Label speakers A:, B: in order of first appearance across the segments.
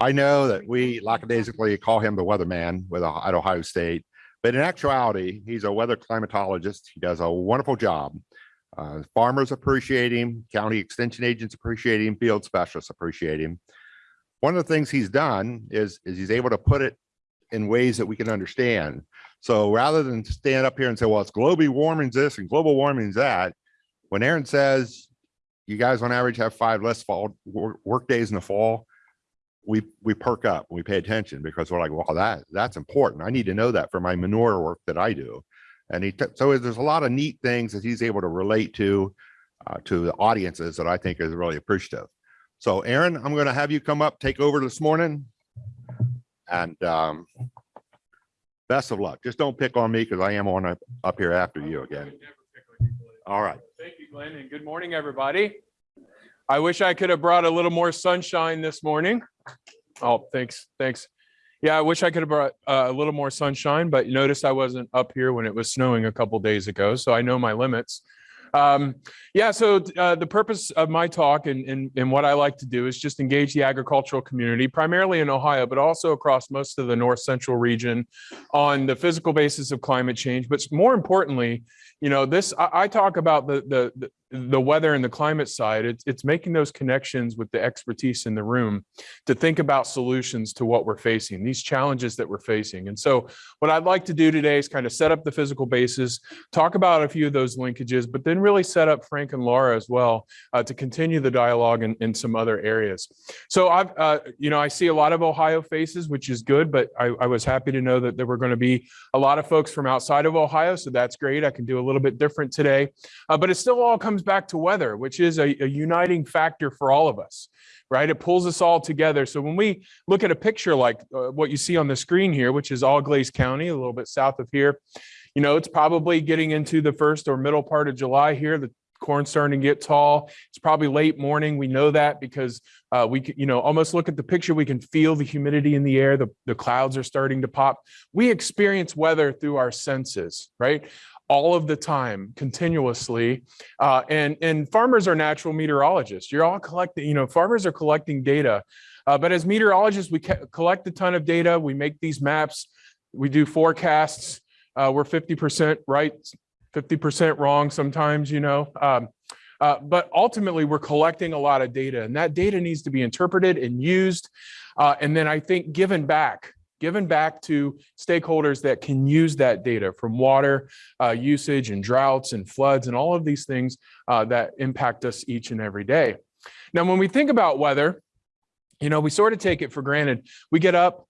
A: I know that we lackadaisically call him the weatherman with at Ohio State, but in actuality, he's a weather climatologist. He does a wonderful job. Uh, farmers appreciate him, county extension agents appreciate him, field specialists appreciate him. One of the things he's done is, is he's able to put it in ways that we can understand. So rather than stand up here and say, well, it's global warming this and global warming that, when Aaron says you guys on average have five less fall work days in the fall, we we perk up and we pay attention because we're like, well, that that's important. I need to know that for my manure work that I do. And he so there's a lot of neat things that he's able to relate to uh, to the audiences that I think is really appreciative. So Aaron, I'm going to have you come up, take over this morning, and um, best of luck. Just don't pick on me because I am on up, up here after you again. All right.
B: Thank you, Glenn, and good morning, everybody. I wish I could have brought a little more sunshine this morning. Oh, thanks, thanks. Yeah, I wish I could have brought uh, a little more sunshine, but you notice I wasn't up here when it was snowing a couple days ago, so I know my limits. Um, yeah, so uh, the purpose of my talk and, and, and what I like to do is just engage the agricultural community, primarily in Ohio, but also across most of the north central region on the physical basis of climate change. But more importantly, you know, this I, I talk about the, the, the the weather and the climate side, it's, it's making those connections with the expertise in the room to think about solutions to what we're facing, these challenges that we're facing. And so what I'd like to do today is kind of set up the physical basis, talk about a few of those linkages, but then really set up Frank and Laura as well uh, to continue the dialogue in, in some other areas. So I've, uh, you know, I see a lot of Ohio faces, which is good, but I, I was happy to know that there were going to be a lot of folks from outside of Ohio. So that's great. I can do a little bit different today, uh, but it still all comes comes back to weather, which is a, a uniting factor for all of us, right? It pulls us all together. So when we look at a picture like uh, what you see on the screen here, which is Auglaize County, a little bit south of here, you know, it's probably getting into the first or middle part of July here. The corn's starting to get tall. It's probably late morning. We know that because uh, we, can, you know, almost look at the picture. We can feel the humidity in the air. The, the clouds are starting to pop. We experience weather through our senses, right? all of the time, continuously. Uh, and, and farmers are natural meteorologists. You're all collecting, you know, farmers are collecting data. Uh, but as meteorologists, we collect a ton of data. We make these maps. We do forecasts. Uh, we're 50% right, 50% wrong sometimes, you know. Um, uh, but ultimately, we're collecting a lot of data, and that data needs to be interpreted and used. Uh, and then I think given back given back to stakeholders that can use that data from water uh, usage and droughts and floods and all of these things uh, that impact us each and every day. Now, when we think about weather, you know, we sort of take it for granted. We get up,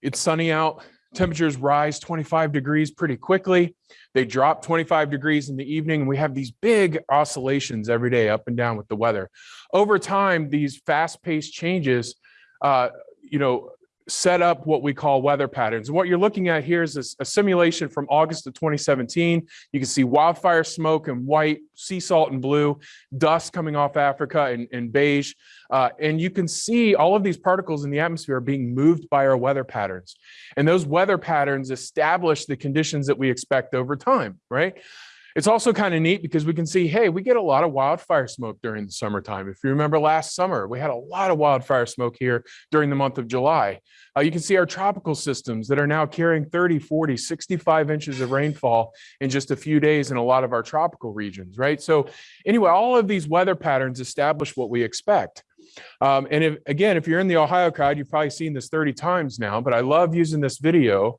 B: it's sunny out, temperatures rise 25 degrees pretty quickly. They drop 25 degrees in the evening, and we have these big oscillations every day up and down with the weather. Over time, these fast-paced changes uh, you know, set up what we call weather patterns. And what you're looking at here is a, simulation from August of 2017. You can see wildfire smoke in white, sea salt in blue, dust coming off Africa in beige. Uh, and you can see all of these particles in the atmosphere are being moved by our weather patterns. And those weather patterns establish the conditions that we expect over time, right? It's also kind of neat because we can see, hey, we get a lot of wildfire smoke during the summertime. If you remember last summer, we had a lot of wildfire smoke here during the month of July. Uh, you can see our tropical systems that are now carrying 30, 40, 65 inches of rainfall in just a few days in a lot of our tropical regions, right? So anyway, all of these weather patterns establish what we expect. Um, and if, again, if you're in the Ohio crowd, you've probably seen this 30 times now, but I love using this video,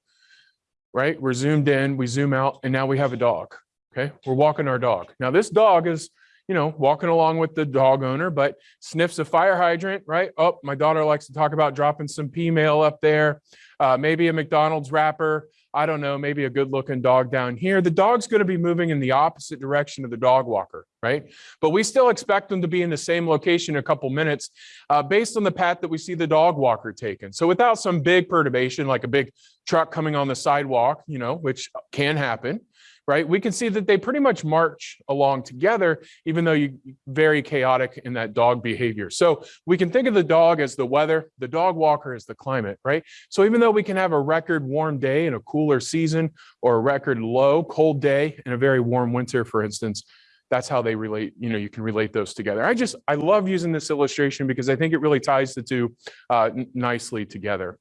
B: right? We're zoomed in, we zoom out, and now we have a dog. Okay, we're walking our dog. Now this dog is, you know, walking along with the dog owner, but sniffs a fire hydrant, right? Oh, my daughter likes to talk about dropping some pea mail up there, uh, maybe a McDonald's wrapper. I don't know, maybe a good looking dog down here. The dog's going to be moving in the opposite direction of the dog walker, right? But we still expect them to be in the same location in a couple minutes uh, based on the path that we see the dog walker taken. So without some big perturbation, like a big truck coming on the sidewalk, you know, which can happen, right? We can see that they pretty much march along together, even though you very chaotic in that dog behavior. So we can think of the dog as the weather, the dog walker as the climate, right? So even though we can have a record warm day in a cooler season or a record low cold day in a very warm winter, for instance, that's how they relate, you know, you can relate those together. I just, I love using this illustration because I think it really ties the two uh, nicely together.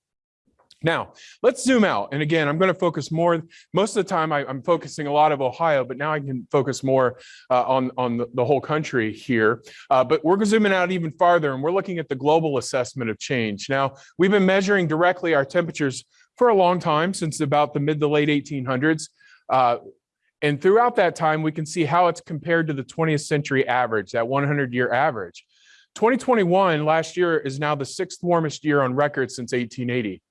B: Now, let's zoom out. And again, I'm going to focus more, most of the time I, I'm focusing a lot of Ohio, but now I can focus more uh, on, on the, the whole country here. Uh, but we're zooming out even farther and we're looking at the global assessment of change. Now, we've been measuring directly our temperatures for a long time, since about the mid to late 1800s. Uh, and throughout that time, we can see how it's compared to the 20th century average, that 100 year average. 2021, last year, is now the sixth warmest year on record since 1880.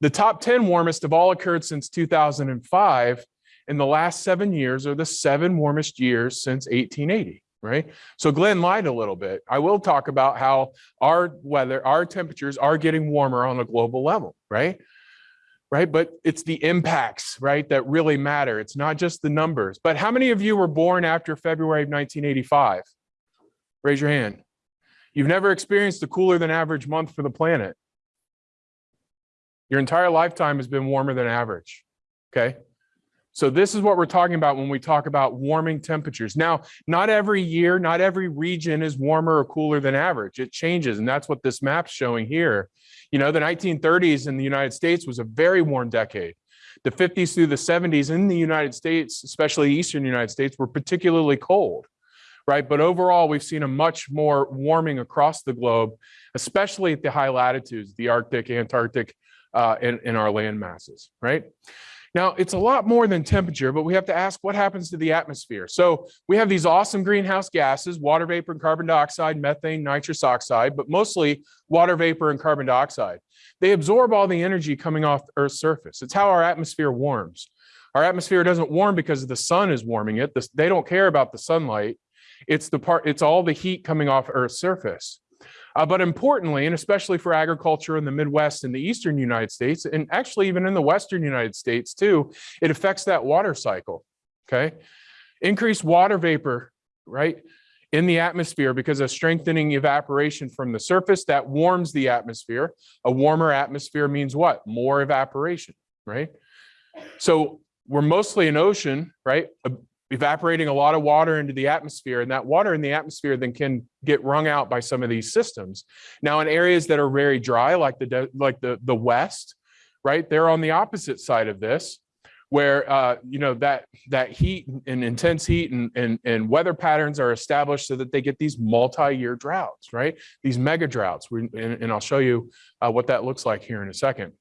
B: The top 10 warmest have all occurred since 2005. And the last seven years are the seven warmest years since 1880, right? So Glenn lied a little bit. I will talk about how our weather, our temperatures are getting warmer on a global level, right? Right. But it's the impacts, right, that really matter. It's not just the numbers. But how many of you were born after February of 1985? Raise your hand. You've never experienced a cooler than average month for the planet. Your entire lifetime has been warmer than average. Okay. So this is what we're talking about when we talk about warming temperatures. Now, not every year, not every region is warmer or cooler than average. It changes. And that's what this map's showing here. You know, the 1930s in the United States was a very warm decade. The 50s through the 70s in the United States, especially Eastern United States, were particularly cold, right? But overall, we've seen a much more warming across the globe, especially at the high latitudes, the Arctic, Antarctic, uh, in, in our land masses, right? Now, it's a lot more than temperature, but we have to ask what happens to the atmosphere. So we have these awesome greenhouse gases, water vapor and carbon dioxide, methane, nitrous oxide, but mostly water vapor and carbon dioxide. They absorb all the energy coming off Earth's surface. It's how our atmosphere warms. Our atmosphere doesn't warm because the sun is warming it. They don't care about the sunlight. It's the part, it's all the heat coming off Earth's surface. Uh, but importantly, and especially for agriculture in the Midwest and the Eastern United States, and actually even in the Western United States too, it affects that water cycle. Okay. Increased water vapor, right, in the atmosphere because of strengthening evaporation from the surface that warms the atmosphere. A warmer atmosphere means what? More evaporation, right? So we're mostly an ocean, right? Evaporating a lot of water into the atmosphere and that water in the atmosphere then can get wrung out by some of these systems. Now in areas that are very dry like the like the the west right they're on the opposite side of this where uh, you know that that heat and intense heat and, and and weather patterns are established so that they get these multi-year droughts right? These mega droughts. And, and i'll show you uh, what that looks like here in a second.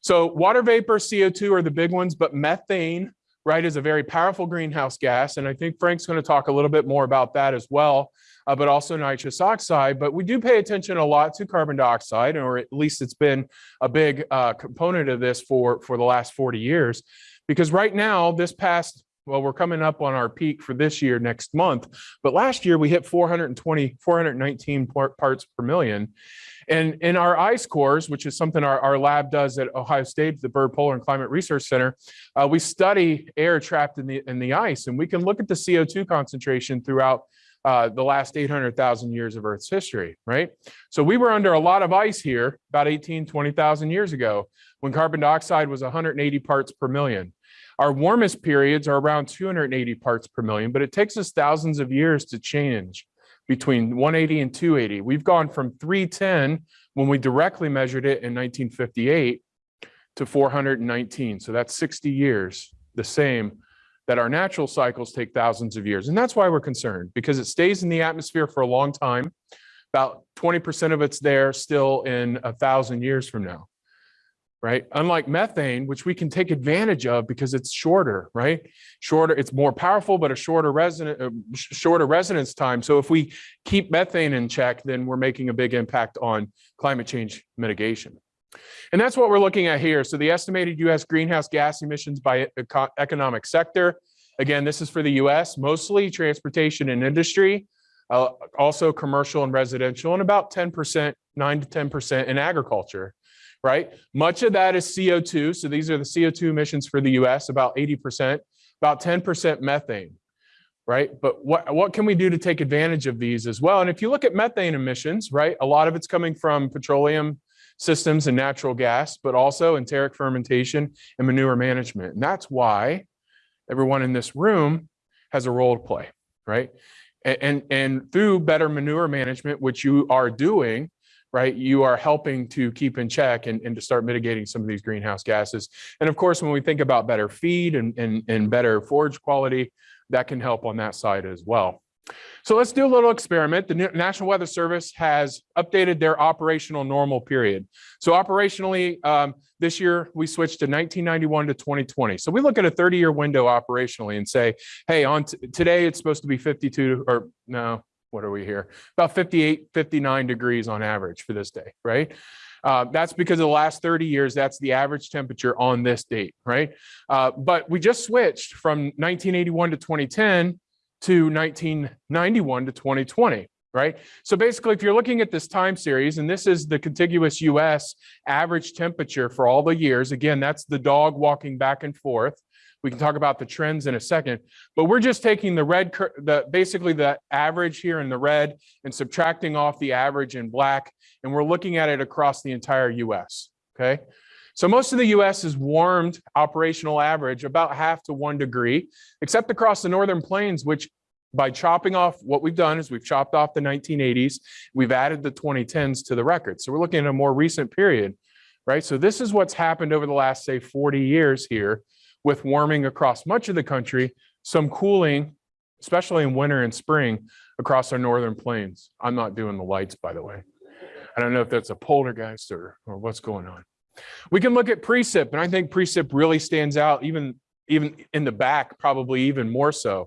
B: So water vapor co2 are the big ones but methane right, is a very powerful greenhouse gas. And I think Frank's going to talk a little bit more about that as well, uh, but also nitrous oxide. But we do pay attention a lot to carbon dioxide, or at least it's been a big uh, component of this for, for the last 40 years. Because right now, this past well, we're coming up on our peak for this year next month, but last year we hit 420, 419 parts per million. And in our ice cores, which is something our, our lab does at Ohio State, the Byrd Polar and Climate Research Center, uh, we study air trapped in the, in the ice, and we can look at the CO2 concentration throughout uh, the last 800,000 years of Earth's history, right? So we were under a lot of ice here about 18, 20,000 years ago when carbon dioxide was 180 parts per million. Our warmest periods are around 280 parts per million, but it takes us thousands of years to change between 180 and 280. We've gone from 310 when we directly measured it in 1958 to 419. So that's 60 years, the same that our natural cycles take thousands of years. And that's why we're concerned because it stays in the atmosphere for a long time. About 20% of it's there still in a thousand years from now right? Unlike methane, which we can take advantage of because it's shorter, right? Shorter, it's more powerful, but a shorter resident, uh, shorter residence time. So if we keep methane in check, then we're making a big impact on climate change mitigation. And that's what we're looking at here. So the estimated US greenhouse gas emissions by economic sector. Again, this is for the US, mostly transportation and industry, uh, also commercial and residential, and about 10%, 9 to 10% in agriculture right? Much of that is CO2. So these are the CO2 emissions for the US, about 80%, about 10% methane, right? But what, what can we do to take advantage of these as well? And if you look at methane emissions, right, a lot of it's coming from petroleum systems and natural gas, but also enteric fermentation and manure management. And that's why everyone in this room has a role to play, right? A- And, and through better manure management, which you are doing, right, you are helping to keep in check and, and to start mitigating some of these greenhouse gases. And of course, when we think about better feed and, and, and better forage quality, that can help on that side as well. So let's do a little experiment. The National Weather Service has updated their operational normal period. So operationally, um, this year, we switched to 1991 to 2020. So we look at a 30-year window operationally and say, hey, on today, it's supposed to be 52 or no, what are we here? About 58, 59 degrees on average for this day, right? Uh, that's because of the last 30 years, that's the average temperature on this date, right? Uh, but we just switched from 1981 to 2010 to 1991 to 2020, right? So basically, if you're looking at this time series, and this is the contiguous US average temperature for all the years, again, that's the dog walking back and forth. We can talk about the trends in a second, but we're just taking the red, the basically the average here in the red and subtracting off the average in black, and we're looking at it across the entire US, okay? So most of the US is warmed operational average about half to one degree, except across the northern plains, which by chopping off, what we've done is we've chopped off the 1980s, we've added the 2010s to the record. So we're looking at a more recent period, right? So this is what's happened over the last, say, 40 years here with warming across much of the country, some cooling, especially in winter and spring across our northern plains. I'm not doing the lights, by the way. I don't know if that's a poltergeist or, or what's going on. We can look at precip, and I think precip really stands out even, even in the back, probably even more so.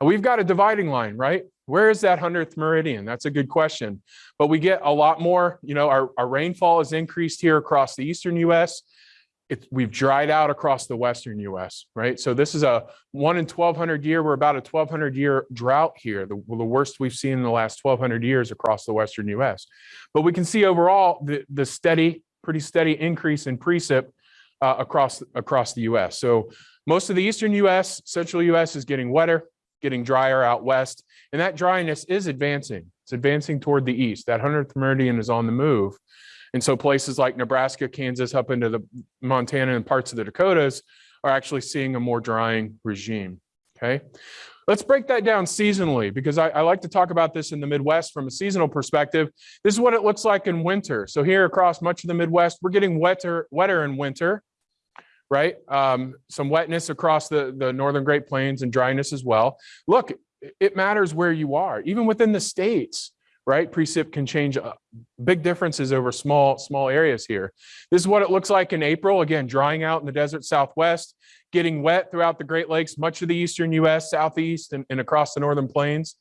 B: We've got a dividing line, right? Where is that 100th meridian? That's a good question. But we get a lot more, you know, our, our rainfall has increased here across the eastern US. It's, we've dried out across the western US, right? So this is a one in 1200 year. We're about a 1200 year drought here, the, the worst we've seen in the last 1200 years across the western US. But we can see overall the, the steady, pretty steady increase in precip uh, across, across the US. So most of the eastern US, central US is getting wetter, getting drier out west, and that dryness is advancing. It's advancing toward the east. That 100th meridian is on the move. And so places like Nebraska, Kansas, up into the Montana and parts of the Dakotas are actually seeing a more drying regime. Okay. Let's break that down seasonally because I, I like to talk about this in the Midwest from a seasonal perspective. This is what it looks like in winter. So here across much of the Midwest, we're getting wetter, wetter in winter, right? Um, some wetness across the, the northern Great Plains and dryness as well. Look, it- it matters where you are, even within the states, right? Precip can change uh, big differences over small, small areas here. This is what it looks like in April. Again, drying out in the desert Southwest, getting wet throughout the Great Lakes, much of the eastern US, southeast, and, and across the northern plains.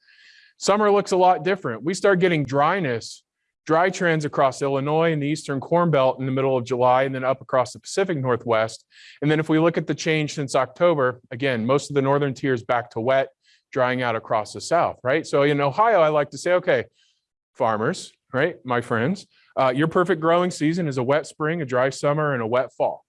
B: Summer looks a lot different. We start getting dryness, dry trends across Illinois and the eastern Corn Belt in the middle of July, and then up across the Pacific Northwest. And then if we look at the change since October, again, most of the northern tiers back to wet, drying out across the south, right? So in Ohio, I like to say, okay, farmers, right, my friends, uh, your perfect growing season is a wet spring, a dry summer, and a wet fall.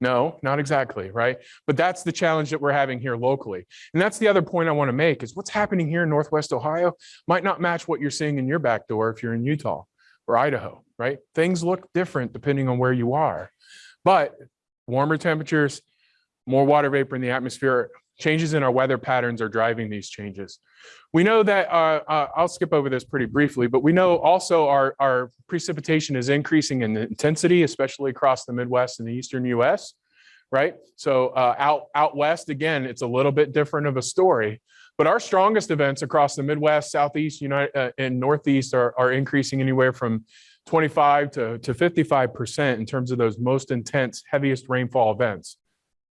B: No, not exactly, right? But that's the challenge that we're having here locally. And that's the other point I want to make is what's happening here in Northwest Ohio might not match what you're seeing in your back door if you're in Utah or Idaho, right? Things look different depending on where you are. But warmer temperatures, more water vapor in the atmosphere, changes in our weather patterns are driving these changes. We know that, uh, uh, I'll skip over this pretty briefly, but we know also our, our precipitation is increasing in intensity, especially across the Midwest and the Eastern US, right? So uh, out, out West, again, it's a little bit different of a story. But our strongest events across the Midwest, Southeast, United, uh, and Northeast are, are increasing anywhere from 25 to, to 55% in terms of those most intense, heaviest rainfall events.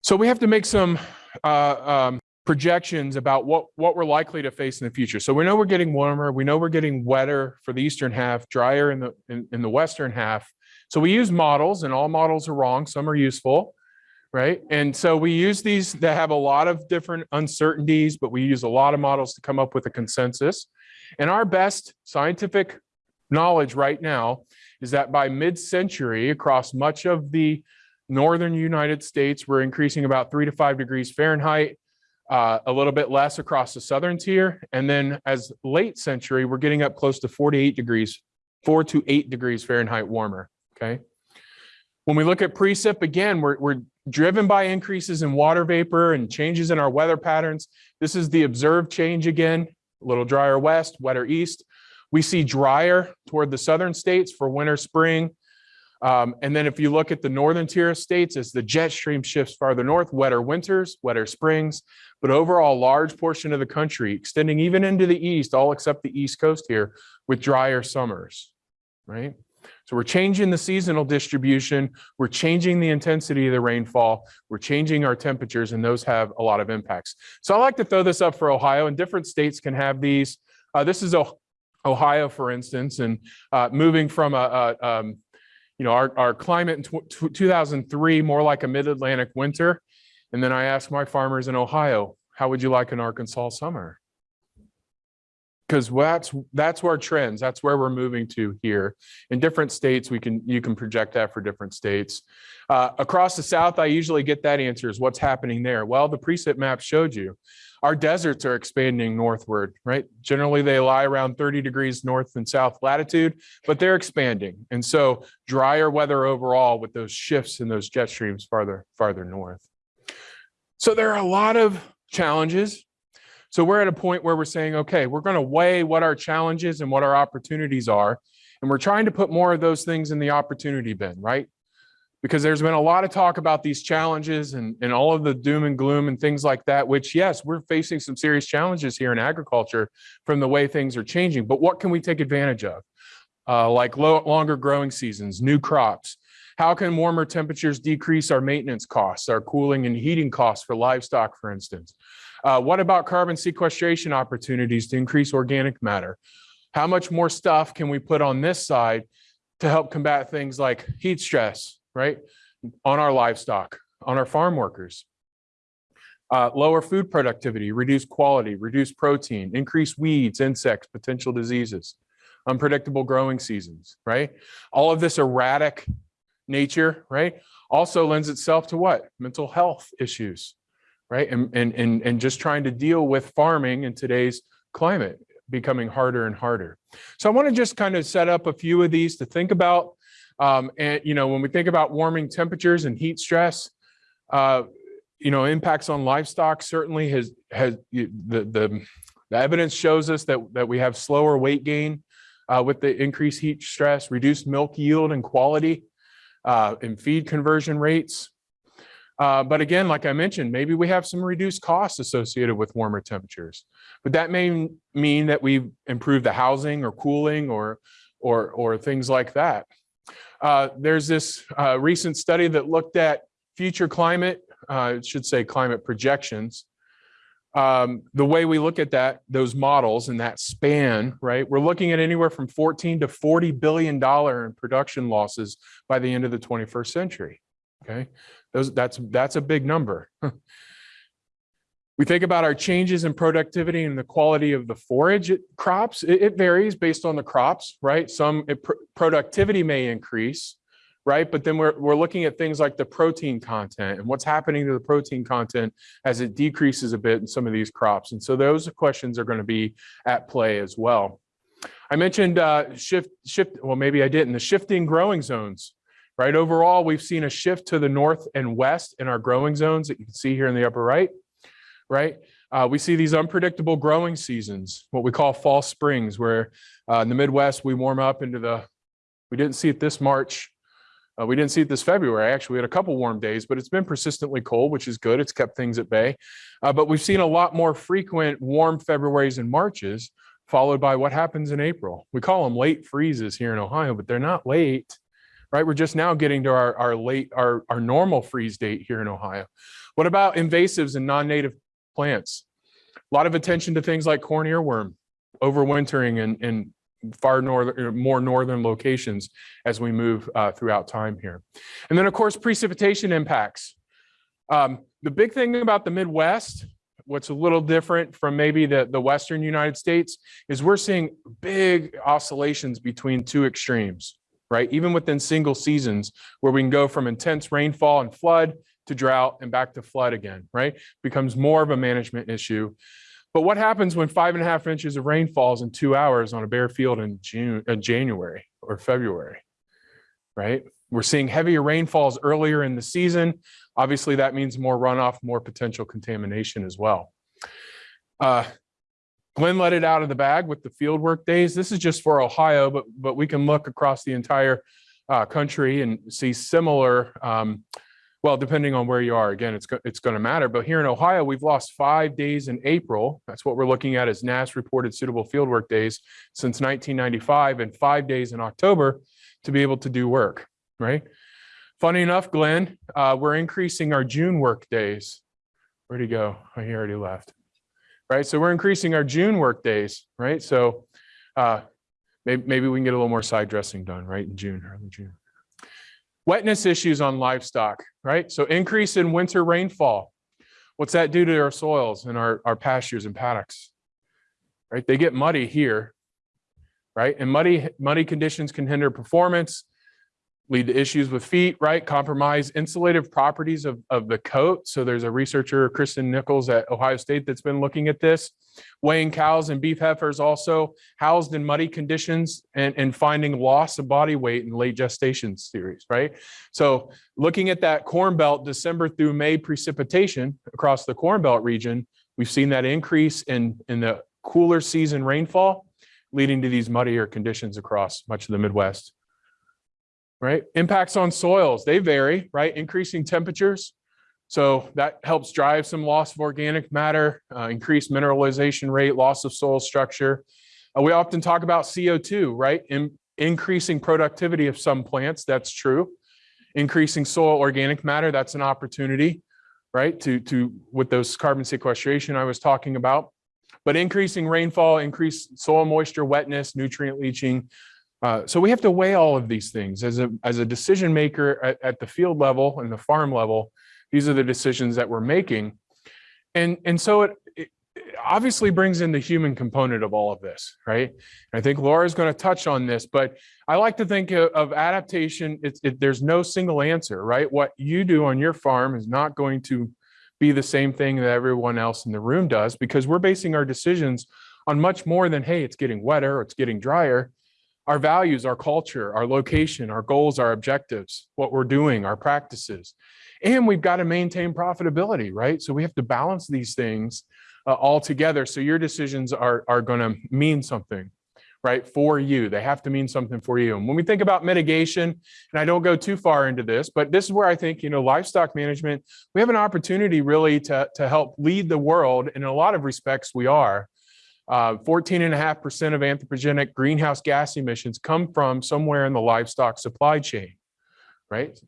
B: So we have to make some uh, um, projections about what, what we're likely to face in the future. So we know we're getting warmer. We know we're getting wetter for the eastern half, drier in the, in, in the western half. So we use models and all models are wrong. Some are useful, right? And so we use these that have a lot of different uncertainties, but we use a lot of models to come up with a consensus. And our best scientific knowledge right now is that by mid-century across much of the northern United States, we're increasing about three to five degrees Fahrenheit, uh, a little bit less across the southern tier. And then as late century, we're getting up close to 48 degrees, four to eight degrees Fahrenheit warmer, okay? When we look at precip, again, we're, we're, driven by increases in water vapor and changes in our weather patterns. This is the observed change again, a little drier west, wetter east. We see drier toward the southern states for winter, spring. Um, and then if you look at the northern tier of states, as the jet stream shifts farther north, wetter winters, wetter springs, but overall large portion of the country extending even into the east, all except the east coast here with drier summers, right? So we're changing the seasonal distribution, we're changing the intensity of the rainfall, we're changing our temperatures, and those have a lot of impacts. So I like to throw this up for Ohio, and different states can have these. Uh, this is Ohio, for instance, and uh, moving from a, a um, you know, our, our climate in tw- tw- 2003, more like a mid-Atlantic winter. And then I asked my farmers in Ohio, how would you like an Arkansas summer? Because that's, that's where trends, that's where we're moving to here. In different states, we can, you can project that for different states. Uh, across the South, I usually get that answer is what's happening there? Well, the precip map showed you. Our deserts are expanding northward, right? Generally, they lie around 30 degrees north and south latitude, but they're expanding. And so drier weather overall with those shifts in those jet streams farther, farther north. So there are a lot of challenges. So we're at a point where we're saying, okay, we're going to weigh what our challenges and what our opportunities are. And we're trying to put more of those things in the opportunity bin, right? Because there's been a lot of talk about these challenges and, and all of the doom and gloom and things like that, which yes, we're facing some serious challenges here in agriculture from the way things are changing. But what can we take advantage of? Uh, like low, longer growing seasons, new crops. How can warmer temperatures decrease our maintenance costs, our cooling and heating costs for livestock, for instance? Uh, what about carbon sequestration opportunities to increase organic matter? How much more stuff can we put on this side to help combat things like heat stress, right? On our livestock, on our farm workers. Uh, lower food productivity, reduce quality, reduce protein, increase weeds, insects, potential diseases, unpredictable growing seasons, right? All of this erratic nature, right? Also lends itself to what? Mental health issues, right? And, and, and, and just trying to deal with farming in today's climate becoming harder and harder. So I want to just kind of set up a few of these to think about. Um, and, you know, when we think about warming temperatures and heat stress, uh, you know, impacts on livestock certainly has, has the, the, the evidence shows us that, that we have slower weight gain uh, with the increased heat stress, reduced milk yield and quality, uh, and feed conversion rates. Uh, but again, like I mentioned, maybe we have some reduced costs associated with warmer temperatures. But that may mean that we've improved the housing or cooling or, or, or things like that. Uh, there's this uh, recent study that looked at future climate, uh, it should say climate projections. Um, the way we look at that, those models and that span, right? We're looking at anywhere from 14 to 40 billion dollar in production losses by the end of the 21st century. Okay, those that's that's a big number. we think about our changes in productivity and the quality of the forage it- crops. It, it varies based on the crops, right? Some it, pr- productivity may increase, right? But then we're, we're looking at things like the protein content and what's happening to the protein content as it decreases a bit in some of these crops. And so those questions are going to be at play as well. I mentioned uh, shift, shift, well, maybe I didn't, the shifting growing zones, right? Overall, we've seen a shift to the north and west in our growing zones that you can see here in the upper right, right? Uh, we see these unpredictable growing seasons, what we call false springs, where uh, in the Midwest, we warm up into the, we didn't see it this March, uh, we didn't see it this February. Actually, we had a couple warm days, but it's been persistently cold, which is good. It's kept things at bay. Uh, but we've seen a lot more frequent warm Februarys and Marches, followed by what happens in April. We call them late freezes here in Ohio, but they're not late, right? We're just now getting to our, our late, our, our normal freeze date here in Ohio. What about invasives and non-native plants? A lot of attention to things like corn earworm, overwintering and, and far northern, more northern locations as we move uh, throughout time here. And then, of course, precipitation impacts. Um, the big thing about the Midwest, what's a little different from maybe the, the Western United States, is we're seeing big oscillations between two extremes, right? Even within single seasons, where we can go from intense rainfall and flood to drought and back to flood again, right? Becomes more of a management issue. But what happens when five and a half inches of rain falls in two hours on a bare field in June, uh, January or February, right? we're seeing heavier rainfalls earlier in the season. Obviously, that means more runoff, more potential contamination as well. Uh, Glenn let it out of the bag with the field work days. This is just for Ohio, but, but we can look across the entire uh, country and see similar, um, well, depending on where you are, again, it's, go- it's going to matter. But here in Ohio, we've lost five days in April. That's what we're looking at as NASS reported suitable fieldwork days since 1995 and five days in October to be able to do work, right? Funny enough, Glenn, uh, we're increasing our June work days. Where'd he go? Oh, he already left. Right, so we're increasing our June work days, right? So uh, maybe, maybe we can get a little more side dressing done, right, in June, early June. Wetness issues on livestock, right? So increase in winter rainfall. What's that do to our soils and our, our pastures and paddocks? Right, they get muddy here, right? And muddy, muddy conditions can hinder performance, lead to issues with feet, right? Compromise insulative properties of, of the coat. So there's a researcher, Kristen Nichols at Ohio State that's been looking at this. Weighing cows and beef heifers also housed in muddy conditions and, and finding loss of body weight in late gestation series, right? So looking at that Corn Belt December through May precipitation across the Corn Belt region, we've seen that increase in, in the cooler season rainfall, leading to these muddier conditions across much of the Midwest right? Impacts on soils, they vary, right? Increasing temperatures. So that helps drive some loss of organic matter, uh, increased mineralization rate, loss of soil structure. Uh, we often talk about CO2, right? In, increasing productivity of some plants, that's true. Increasing soil organic matter, that's an opportunity, right? To, to with those carbon sequestration I was talking about. But increasing rainfall, increased soil moisture, wetness, nutrient leaching, uh, so we have to weigh all of these things as a as a decision maker at, at the field level and the farm level. These are the decisions that we're making, and and so it, it obviously brings in the human component of all of this, right? And I think Laura is going to touch on this, but I like to think of, of adaptation. It, there's no single answer, right? What you do on your farm is not going to be the same thing that everyone else in the room does because we're basing our decisions on much more than hey, it's getting wetter or it's getting drier our values, our culture, our location, our goals, our objectives, what we're doing, our practices. And we've got to maintain profitability, right? So we have to balance these things uh, all together. So your decisions are, are going to mean something, right? For you, they have to mean something for you. And when we think about mitigation, and I don't go too far into this, but this is where I think, you know, livestock management, we have an opportunity really to, to help lead the world. In a lot of respects, we are. Uh, 14.5% of anthropogenic greenhouse gas emissions come from somewhere in the livestock supply chain, right?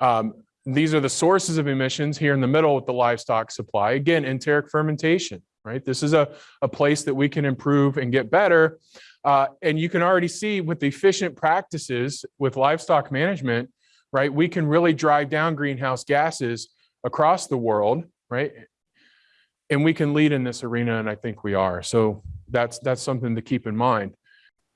B: Um, these are the sources of emissions here in the middle with the livestock supply. Again, enteric fermentation, right? This is a, a place that we can improve and get better. Uh, and you can already see with efficient practices with livestock management, right? We can really drive down greenhouse gases across the world, right? And we can lead in this arena and i think we are. So that's that's something to keep in mind.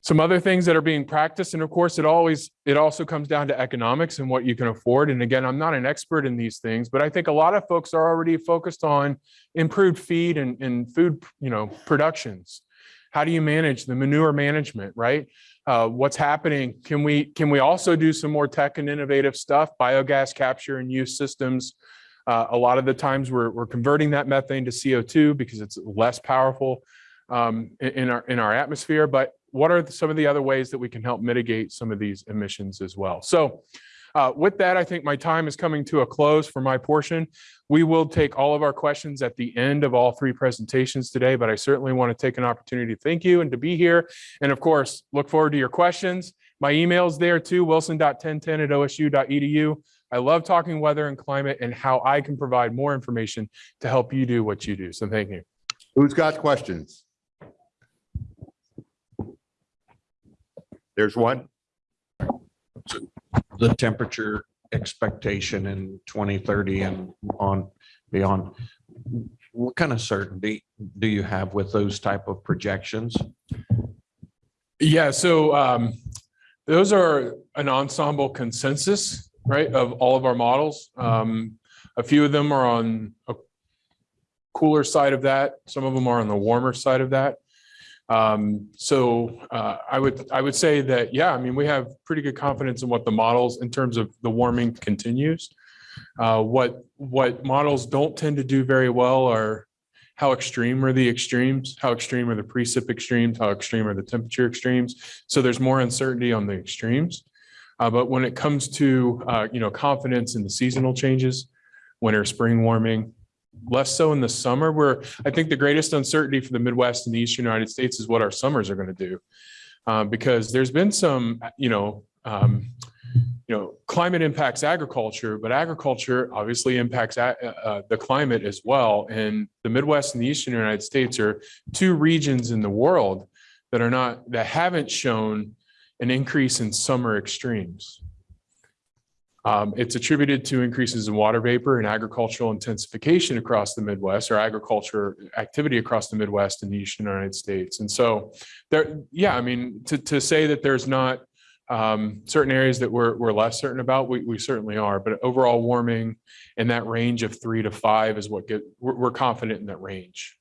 B: Some other things that are being practiced and of course it always it also comes down to economics and what you can afford. And again i'm not an expert in these things but i think a lot of folks are already focused on improved feed and, and food you know productions. How do you manage the manure management right? Uh, what's happening? Can we can we also do some more tech and innovative stuff biogas capture and use systems uh, a lot of the times we're, we're converting that methane to CO2 because it's less powerful um, in, our in our atmosphere. But what are some of the other ways that we can help mitigate some of these emissions as well? So uh, with that, I think my time is coming to a close for my portion. We will take all of our questions at the end of all three presentations today, but I certainly want to take an opportunity to thank you and to be here. And of course, look forward to your questions. My email is there too, wilson.1010 at osu.edu. I love talking weather and climate and how I can provide more information to help you do what you do. So thank you.
A: Who's got questions? There's one.
C: the temperature expectation in twenty thirty and on beyond. What kind of certainty do you have with those type of projections?
B: Yeah, so um, those are an ensemble consensus, right, of all of our models. Um, a few of them are on a cooler side of that. Some of them are on the warmer side of that. Um, so, uh, I would, I would say that, yeah, I mean, we have pretty good confidence in what the models in terms of the warming continues. Uh, what, what models don't tend to do very well are how extreme are the extremes? How extreme are the precip extremes? How extreme are the temperature extremes? So there's more uncertainty on the extremes. Uh, but when it comes to, uh, you know, confidence in the seasonal changes, winter, spring warming, less so in the summer where I think the greatest uncertainty for the Midwest and the Eastern United States is what our summers are going to do. Um, because there's been some, you know, um, you know, climate impacts agriculture, but agriculture obviously impacts uh, the climate as well. And the Midwest and the Eastern United States are two regions in the world that are not, that haven't shown an increase in summer extremes. Um, it's attributed to increases in water vapor and agricultural intensification across the Midwest or agriculture activity across the Midwest and the Eastern United States. And so there, yeah, I mean, to, to say that there's not um, certain areas that we're, we're less certain about, we, we certainly are, but overall warming in that range of three to five is what get, we're, we're confident in that range.